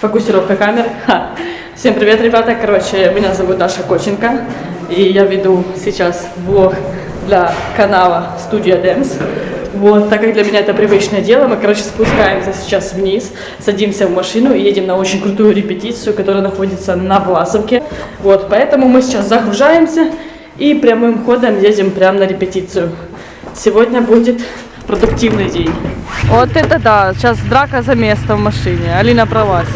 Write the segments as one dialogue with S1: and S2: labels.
S1: Фокусировка камеры. Ха. Всем привет, ребята. Короче, меня зовут Даша Коченко. И я веду сейчас влог для канала Студия Dance. Вот, так как для меня это привычное дело, мы, короче, спускаемся сейчас вниз, садимся в машину и едем на очень крутую репетицию, которая находится на Власовке. Вот, поэтому мы сейчас загружаемся и прямым ходом едем прямо на репетицию. Сегодня будет продуктивный день. Вот это да, сейчас драка за место в машине. Алина про вас.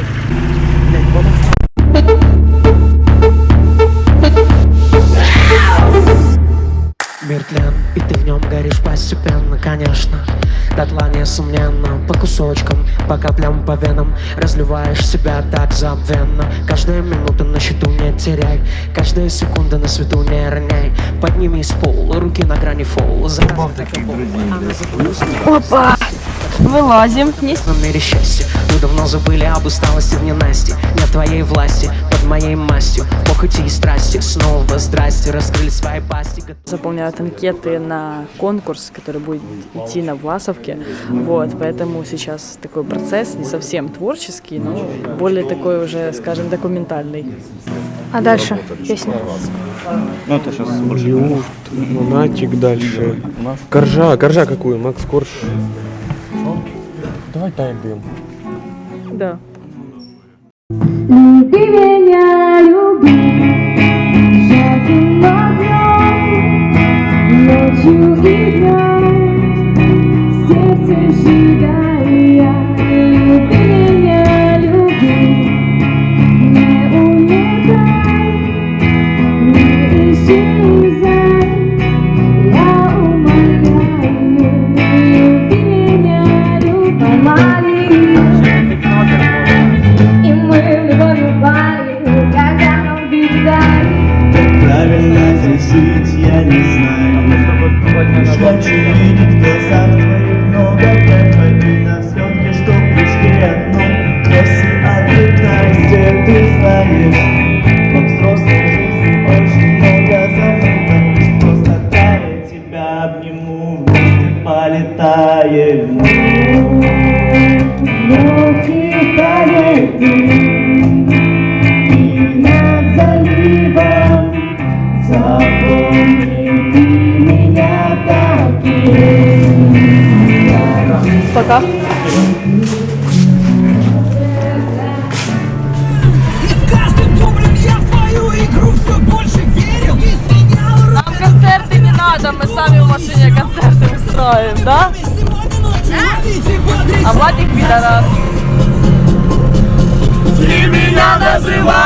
S2: Горишь постепенно, конечно. Дотла несомненно, по кусочкам, по каплям, по венам. Разливаешь себя так забвенно. Каждая минута на счету не теряй. Каждая секунда на свету не роняй. Поднимись с пола, руки на грани фола.
S1: Опа! Вылазим. Не
S2: В мире счастья Мы давно забыли об усталости в ненасти Не в твоей власти, под моей мастью похоти и страсти, снова здрасте Раскрыли свои пасти
S1: заполняют анкеты на конкурс, который будет идти на Власовке. Вот, поэтому сейчас такой процесс не совсем творческий, но более такой уже, скажем, документальный.
S3: А дальше песня.
S4: Ну, это сейчас больше.
S5: Люфт, Монатик дальше. Коржа, коржа какую? Макс Корж. Давай дай дым.
S1: Да.
S6: Люби меня,
S7: хочу видеть в глазах твоих много Приходи на съемки, чтоб пришли одно После ответности ты знаешь Во взрослой жизни очень много забываешь Просто тая тебя обниму Вместе полетаем Ночи тает И над заливом Запомни
S8: сменял
S1: Нам концерты не надо, мы сами в машине концерты устроим, да? А Владик пидорас.
S7: Ты меня называла